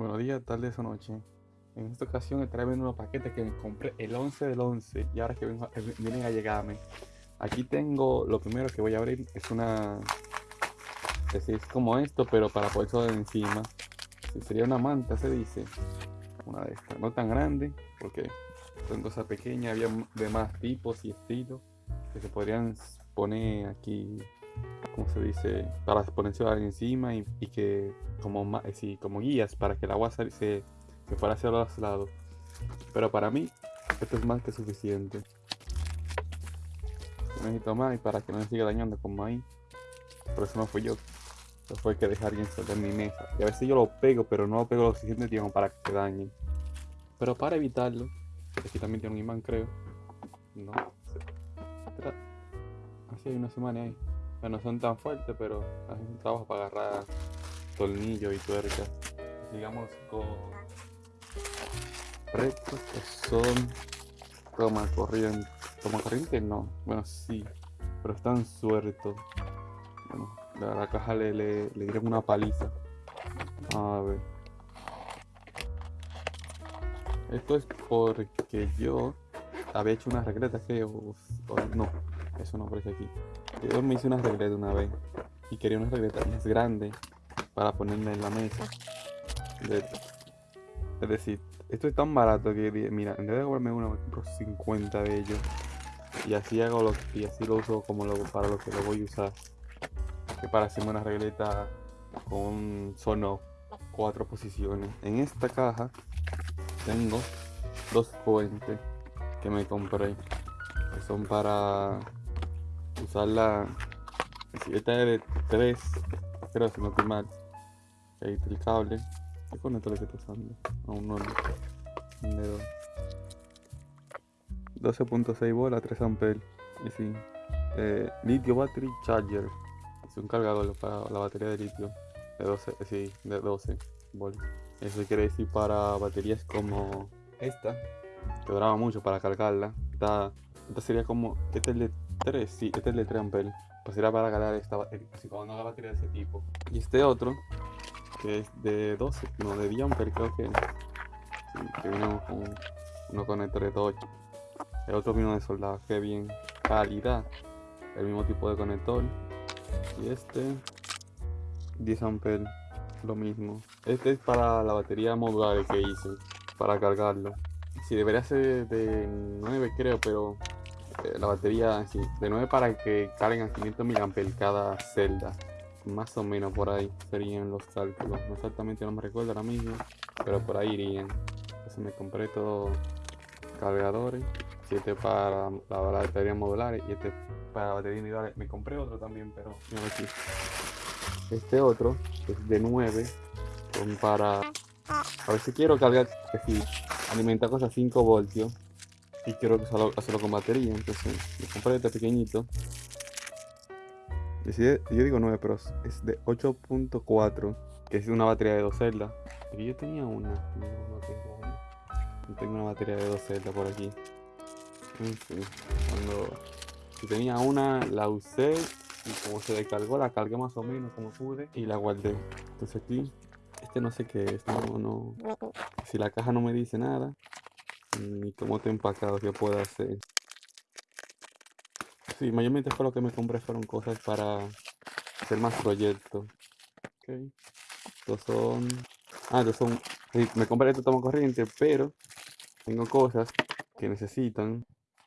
Buenos días, tardes o noche. En esta ocasión estaré viendo unos paquetes que me compré el 11 del 11 y ahora que vengo- eh, vienen a llegarme. Aquí tengo, lo primero que voy a abrir es una... Es, es como esto, pero para ponerlo de encima. Sería una manta, se dice. Una de estas. No tan grande, porque son cosas pequeñas, había de más tipos y estilos que se podrían poner aquí, como se dice, para ponerse encima y, que como, eh, sí, como guías para que el agua se, se fuera hacia los lados. Pero para mí, esto es más que suficiente. No necesito más y para que no me siga dañando como ahí. Por eso no fui yo. Eso fue que dejar alguien sobre mi mesa. Y a veces yo lo pego, pero no lo pego lo suficiente tiempo para que se dañe. Pero para evitarlo, aquí también tiene un imán, creo. No. Así hay una semana ahí. Sea, no son tan fuertes, pero hacen un trabajo para agarrar tornillos y tuerca. Digamos con rectos que son toma corriente. Toma corriente no. Bueno sí. Pero están sueltos. Bueno, la, la caja le, le, le dieron una paliza. A ver. Esto es porque yo había hecho una regleta que no, eso no aparece aquí. Yo me hice una regleta una vez y quería una regleta más grande para ponerla en la mesa. Es decir, esto es tan barato que mira, en vez de comprarme uno, me compro 50 de ellos. Y así hago lo, y así lo uso como lo, para lo que lo voy a usar. Que para hacerme una regleta con solo cuatro posiciones. En esta caja tengo dos fuentes que me compré. Que son para usarla. Si esta es de 3, creo si no estoy mal. Ahí está el cable. ¿Qué conector que estoy usando? No. Un de dos. 12.6 bolas, 3 amperes. Y sí. Eh, litio battery charger. Es un cargador para la batería de litio. De 12, eh, sí, de 12 volts. Eso quiere decir para baterías como esta, que duraba mucho para cargarla. Esta, esta sería como, este es el de 3, sí, este es el de 3 amperes. Pues era para cargar esta batería, si cuando haga batería de ese tipo. Y este otro, que es de 12, no, de 10 amperes creo que. Sí, que vino con unos conectores de 8. El otro vino de soldado, que bien. Calidad, el mismo tipo de conector. Y este, 10 amperes, lo mismo. Este es para la batería modular que hice, para cargarlo. Sí, debería ser de 9 creo, pero eh, la batería, de 9 para que carguen a 500 mAh cada celda. Más o menos por ahí serían los cálculos. No exactamente no me recuerdo ahora mismo, pero por ahí irían. Entonces me compré todos cargadores. Siete para la batería modular y este para batería individual. Me compré otro también, pero. Este otro es de 9. Son para. A ver si quiero cargar, alimentar cosas 5 voltios. Y quiero hacerlo, hacerlo con batería. Entonces me compré este pequeñito. Yo digo 9, pero es de 8.4. Que es una batería de 2 celdas. Yo tenía una. No, tengo una. No tengo una batería de 2 celdas por aquí. Cuando si tenía una, la usé y como se descargó, la cargué más o menos como pude y la guardé. Entonces aquí, este no sé qué es, no, no. Si la caja no me dice nada, ni cómo está empacado, qué puedo hacer. Sí, mayormente fue lo que me compré, fueron cosas para hacer más proyectos. Ok. Estos son. Ah, estos son. me compré este toma corriente, pero tengo cosas que necesitan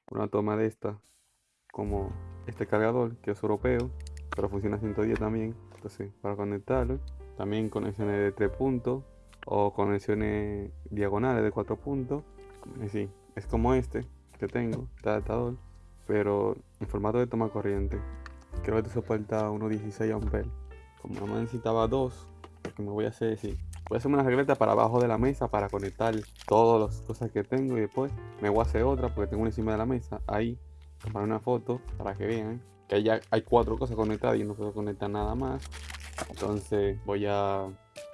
una toma de esta, como este cargador que es europeo, pero funciona a 110 también. Entonces, para conectarlo, también conexiones de 3 puntos o conexiones diagonales de 4 puntos. Sí, es como este que tengo, adaptador, pero en formato de toma corriente. Creo que te soporta unos 16 amperes. Como no necesitaba dos, lo que me voy a hacer es voy a hacer una regleta para abajo de la mesa para conectar todas las cosas que tengo y después me voy a hacer otra porque tengo una encima de la mesa ahí tomar una foto para que vean que ya hay cuatro cosas conectadas y no puedo conectar nada más entonces voy a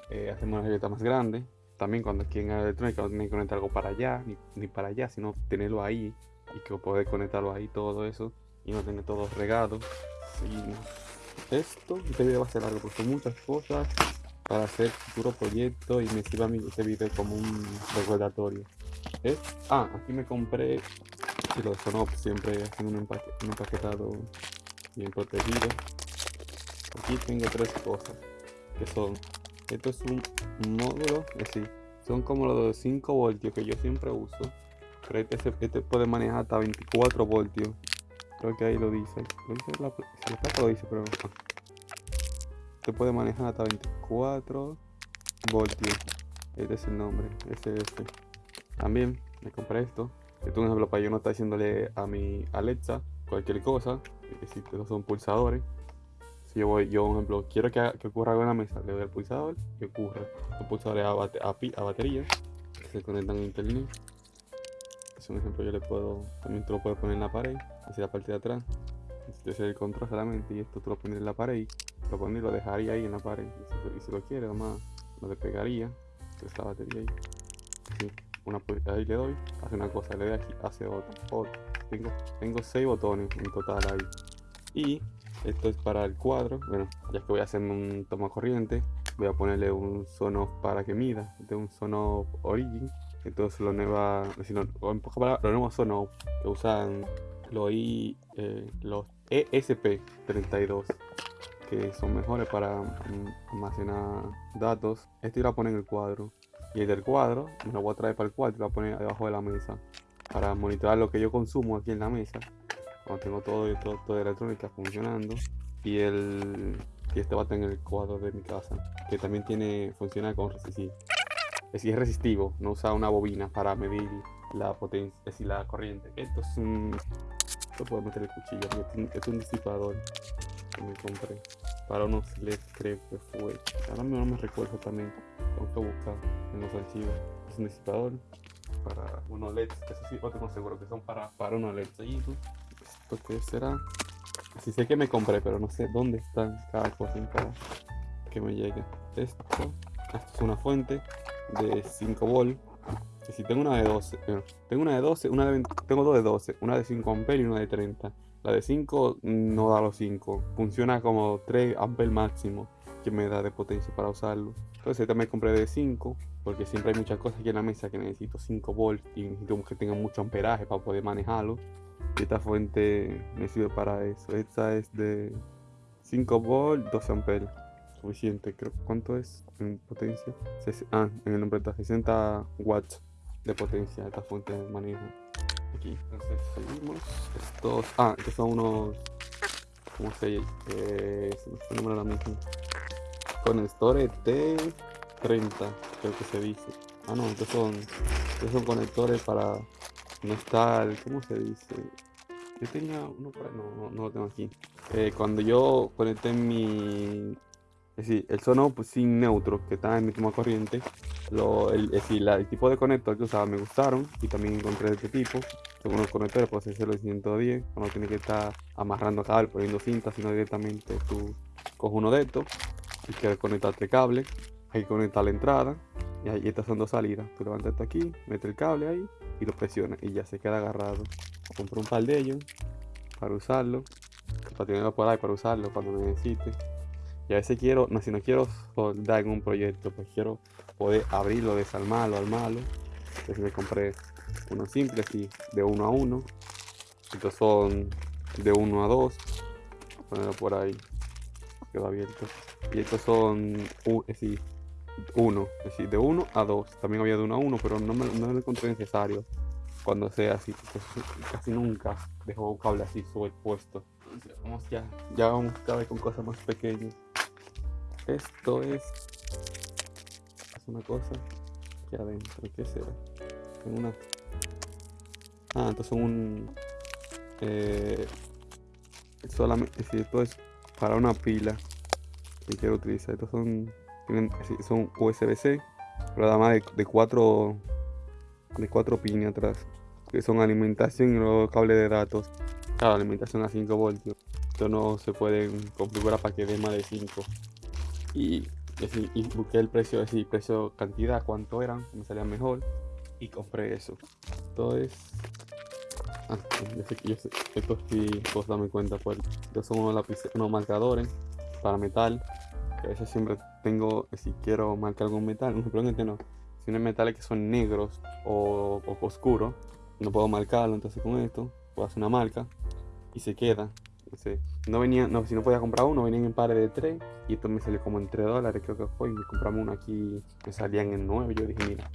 eh, hacerme una regleta más grande también cuando aquí en electrónica no tienen que conectar algo para allá ni, ni para allá sino tenerlo ahí y que poder conectarlo ahí todo eso y no tener todo regado Seguimos. esto este video va a ser largo porque son muchas cosas para hacer futuro proyecto y me sirva a mí este video como un recordatorio. ¿Eh? Ah, aquí me compré, si los Sonops siempre hacen un, empaque, un empaquetado bien protegido. Aquí tengo tres cosas que son, esto es un módulo, es decir, son como los de 5 voltios que yo siempre uso, pero este, este puede manejar hasta 24 voltios. Creo que ahí lo dice, lo dice la, la lo dice, pero se puede manejar hasta 24 voltios. Este es el nombre, ese es este. También me compré esto. Esto es un ejemplo para yo no estar diciéndole a mi Alexa cualquier cosa. Que si estos son pulsadores. Si yo voy, yo, por ejemplo, quiero que, que, ocurra algo en la mesa, le doy al pulsador y ocurre. Los pulsadores a, a, a batería que se conectan a internet. Es un ejemplo, yo le puedo, también tú lo puedes poner en la pared, hacia la parte de atrás. Este es el control solamente y esto tú lo pones en la pared lo pondría y lo dejaría ahí en la pared. Y si, lo quiere, nomás lo despegaría. Esta batería ahí. una, ahí le doy, hace una cosa, le doy aquí, hace otra. Tengo, tengo seis botones en total ahí. Y esto es para el cuadro. Bueno, ya que voy a hacer un toma corriente, voy a ponerle un sono para que mida, de un sono origin. Entonces lo nueva, lo, en los nuevos sonos que usan los, I, eh, los ESP32 que son mejores para almacenar datos. Este lo a poner en el cuadro. Y el del cuadro me lo voy a traer para el cuadro y lo voy a poner debajo de la mesa. Para monitorar lo que yo consumo aquí en la mesa. Cuando tengo todo, todo, todo electrónica funcionando. Y el y este va a tener el cuadro de mi casa. Que también tiene funciona con resistivo. Es decir, es resistivo. No usa una bobina para medir la potencia, es decir, la corriente. Esto es un... Esto puedo meter el cuchillo. Es un disipador que me compré para unos LEDs creo que fue ahora no me recuerdo también tengo que buscar en los archivos es un disipador para unos LEDs eso sí lo tengo seguro que son para, para unos LEDs que será sí sé que me compré pero no sé dónde están cada cosa para que me llegue esto esto es una fuente de 5 volts si tengo una de 12 tengo una de 12 una de tengo dos de 12 una de 5 amperios y una de 30 la de 5 no da los 5. Funciona como 3 amperes máximo que me da de potencia para usarlo. Entonces también compré de 5 porque siempre hay muchas cosas aquí en la mesa que necesito 5 volts y necesito que tenga mucho amperaje para poder manejarlo. Esta fuente me sirve para eso. Esta es de 5 volts, 12 amperes. Suficiente, creo. ¿Cuánto es en potencia? Ah, en el nombre está 60 watts de potencia esta fuente maneja aquí. Entonces seguimos. Estos. Ah, estos son unos. ¿Cómo se eh, se me ahora mismo. Conectores T30, creo que se dice. Ah, no, estos son. Estos son conectores para no estar. ¿Cómo se dice? Yo tenía uno para. No, no, no lo tengo aquí. Eh, cuando yo conecté mi es decir, el sono pues, sin neutro que está en mi toma corriente, lo, el, es decir, el tipo de conector que usaba me gustaron y también encontré este tipo. Son unos conectores, puedes hacerlo en 110, no tienes que estar amarrando cable, poniendo cinta, sino directamente tú coges uno de estos y quieres conectarte cable, ahí conecta la entrada y ahí estas son dos salidas. Tú levantas esto aquí, metes el cable ahí y lo presiona y ya se queda agarrado. Compro un par de ellos para usarlo, para tenerlo por ahí, para usarlo cuando necesite. Y a veces quiero, no, si no quiero soldar en un proyecto, pues quiero poder abrirlo, desarmarlo, armarlo. Entonces me compré unos simples y de uno a uno. Estos son de uno a dos. Ponerlo por ahí. Quedó abierto. Y estos son, uh, sí, 1, es decir, de 1 a 2. También había de 1 a 1, pero no me, no me lo encontré necesario cuando sea así. Casi nunca dejo un cable así puesto. Vamos ya, ya vamos cada vez con cosas más pequeñas. Esto es... Es una cosa que adentro, ¿qué será? En una... Ah, entonces un... Eh, solamente, es decir, esto es para una pila que quiero utilizar. Estos son son USB-C. Además de, de cuatro. De cuatro pines atrás. Que son alimentación y los cables de datos. Claro, alimentación a 5 voltios. Esto no se pueden configurar para que dé más de 5 y, busqué el precio, así, precio cantidad, cuánto eran, me salía mejor y compré eso. Esto es. Ah, yo sé, yo sí puedo darme cuenta, pues. Estos son unos unos marcadores para metal Que a veces siempre tengo, si quiero marcar algún metal, no, probablemente no. Si no hay metales que son negros o, oscuros, no puedo marcarlo. Entonces con esto puedo hacer una marca y se queda. No venía, si no podía comprar uno, venían en pares de 3 y esto me salió como en 3 dólares, creo que fue. Y me compramos uno aquí, me salían en 9. Yo dije, mira,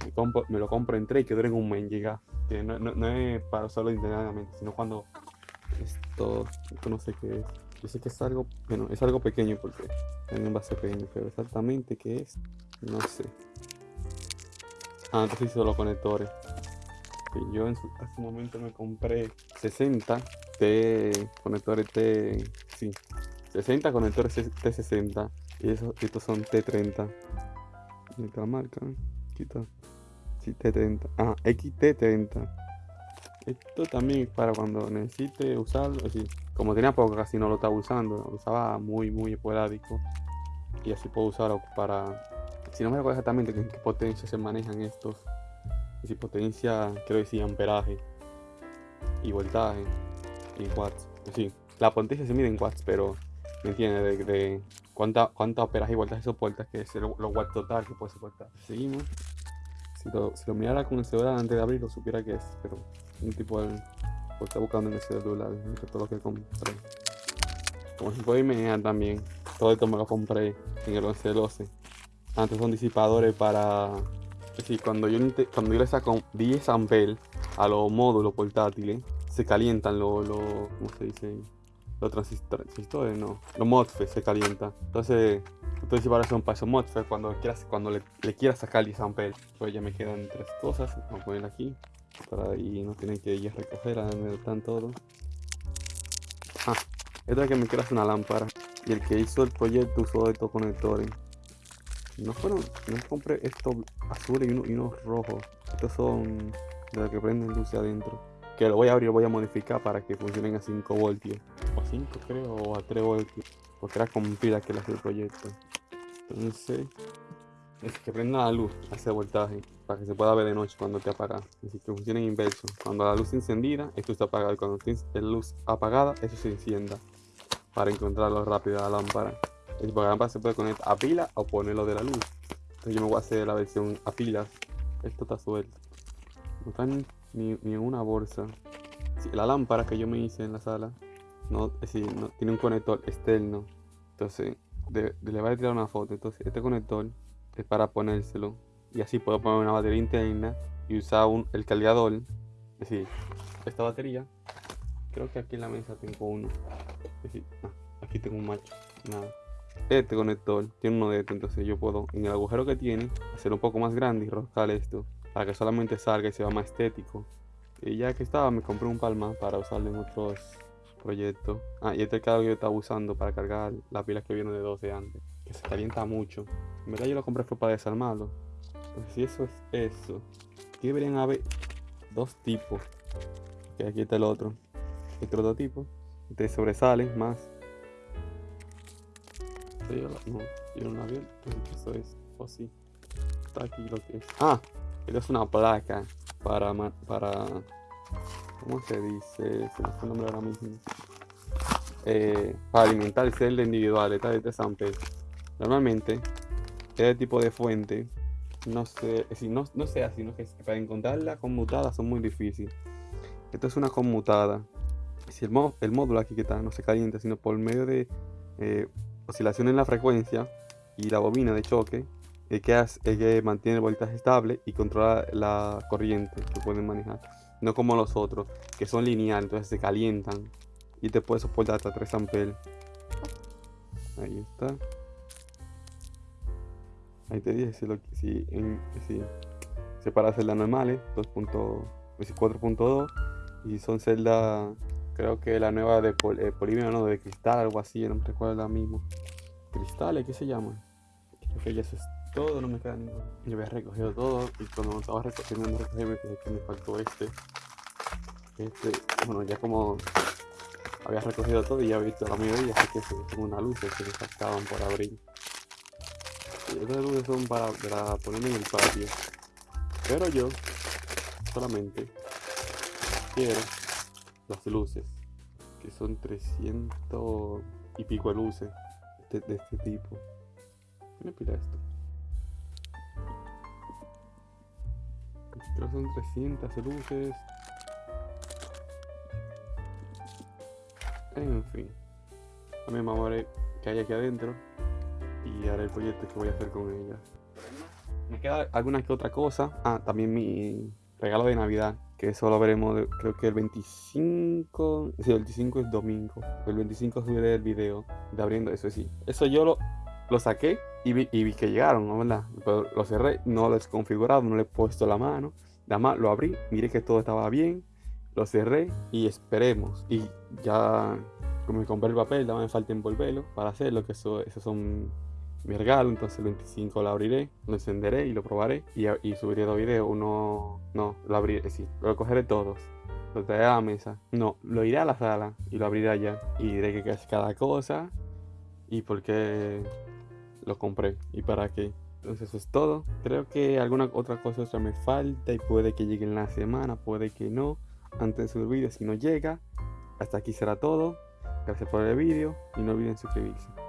me, lo compro en 3 y que duren un mes en llegar. Que no, no, es para usarlo internamente, sino cuando esto, esto no sé qué es. Yo sé que es algo, bueno, es algo pequeño porque es un base pequeño, pero exactamente qué es, no sé. Ah, entonces hizo los conectores. Y yo en su, hace un momento me compré 60 T, conectores T, sí, 60 conectores T60 y esos, estos son T30. Esta marca, quita, sí, T30, ah, XT30. Esto también es para cuando necesite usarlo, así, como tenía poco casi no lo estaba usando, lo usaba muy, muy esporádico y así puedo usarlo para, si no me acuerdo exactamente en qué potencia se manejan estos, si potencia, quiero decir, amperaje y voltaje en watts. Sí, la potencia se mide en watts, pero me entiende de, de cuánta, cuánta operaje y voltaje soporta, que es los watts total que puede soportar. Seguimos. Si lo, si mirara con el celular antes de abrirlo, supiera que es, pero un tipo de. Pues está buscando en el celular, todo lo que compré. Como se puede imaginar también, todo esto me lo compré en el 11 12. Antes son disipadores para. Es decir, cuando yo, cuando yo le saco 10 amperes a los módulos portátiles, se calientan los, lo, ¿cómo se dice? Los transistores, no, los MOSFET se calientan. Entonces, entonces para son para esos MOSFET cuando quieras, cuando le, le quieras sacar 10 amperes. Pues ya me quedan tres cosas, vamos a poner aquí. Para ahí no tienen que ir a recoger, a donde están todo. Ah, esta que me queda una lámpara. Y el que hizo el proyecto usó estos conectores. No fueron, no compré estos azules y, y unos rojos. Estos son de los que prenden luz adentro que lo voy a abrir, voy a modificar para que funcionen a 5 voltios. O a 5 creo, o a 3 voltios. Porque era con pila que le hace el proyecto. Entonces, es que prenda la luz, hace voltaje, para que se pueda ver de noche cuando te apaga. Así que funciona en inverso. Cuando la luz encendida, esto está apagado. Y cuando la luz apagada, eso se encienda. Para encontrarlo rápido a la lámpara. El lámpara se puede conectar a pila o ponerlo de la luz. Entonces yo me voy a hacer la versión a pilas. Esto está suelto. No están ni, ni una bolsa. la lámpara que yo me hice en la sala no, no tiene un conector externo. Entonces, le voy a tirar una foto. Entonces, este conector es para ponérselo. Y así puedo poner una batería interna y usar un, el cargador. Es decir, esta batería. Creo que aquí en la mesa tengo uno. Ah, aquí tengo un macho. Nada. Este conector tiene uno de estos. Entonces, yo puedo, en el agujero que tiene, hacer un poco más grande y roscar esto para que solamente salga y sea más estético. Y ya que estaba, me compré un palma para usarlo en otros proyectos. Ah, y este es el que yo estaba usando para cargar la pila que viene de 12 antes, que se calienta mucho. En verdad yo lo compré fue para desarmarlo. Entonces, si eso es eso, aquí deberían haber dos tipos. Que aquí está el otro. Este otro tipo. Este sobresale más. no, yo no la vi. Eso es. O sí. Está aquí lo que es. Ah, es una placa para, para ¿cómo se dice? Se me fue el nombre ahora mismo. Eh, para alimentar el celda individual, esta de este sample. Normalmente, este tipo de fuente, no sé, si no, no sea sino que para encontrarla conmutada son muy difíciles. Esto es una conmutada. Si el, el módulo aquí que está no se calienta, sino por medio de eh, oscilación en la frecuencia y la bobina de choque, el que mantiene el voltaje estable y controla la corriente que pueden manejar. No como los otros, que son lineales, entonces se calientan y te puede soportar hasta 3 amperes. Ahí está. Ahí te dije si, lo, si, en, si celdas normales, 4.2 y son celdas, creo que la nueva de eh, polímero, no, de cristal, algo así, no me recuerdo la mismo. Cristales, ¿qué se llama? Creo que ya todo, no me queda ninguno. Yo había recogido todo y cuando estaba recogiendo me fijé que me faltó este. Este, bueno, ya como había recogido todo y ya he visto la mayoría, así que tengo una luz que me faltaban por abrir. Y estas luces son para, para ponerme en el patio. Pero yo solamente quiero las luces, que son 300 y pico de luces de, este tipo. me pila esto? Son 300 luces. En fin. También vamos a ver qué hay aquí adentro. Y haré el proyecto que voy a hacer con ella. Me queda alguna que otra cosa. Ah, también mi regalo de Navidad. Que eso lo veremos, creo que el 25. Sí, el 25 es domingo. El 25 subiré el video de abriendo eso, sí. Eso yo lo, lo saqué y vi, y vi que llegaron, ¿no? ¿verdad? Pero lo cerré, no lo he configurado, no le he puesto la mano. Nada más lo abrí, miré que todo estaba bien, lo cerré y esperemos. Y ya, como me compré el papel, nada me falta envolverlo para hacerlo, que eso, esos son mi regalo. Entonces el 25 lo abriré, lo encenderé y lo probaré. Y, y subiré dos videos. Uno, no, lo abriré, sí, lo cogeré todos. Lo traeré a la mesa. No, lo iré a la sala y lo abriré allá. Y diré que es cada cosa y por qué lo compré y para qué. Entonces eso es todo. Creo que alguna otra cosa me falta y puede que llegue en la semana, puede que no. Antes de subir vídeo, si no llega. Hasta aquí será todo. Gracias por el vídeo y no olviden suscribirse.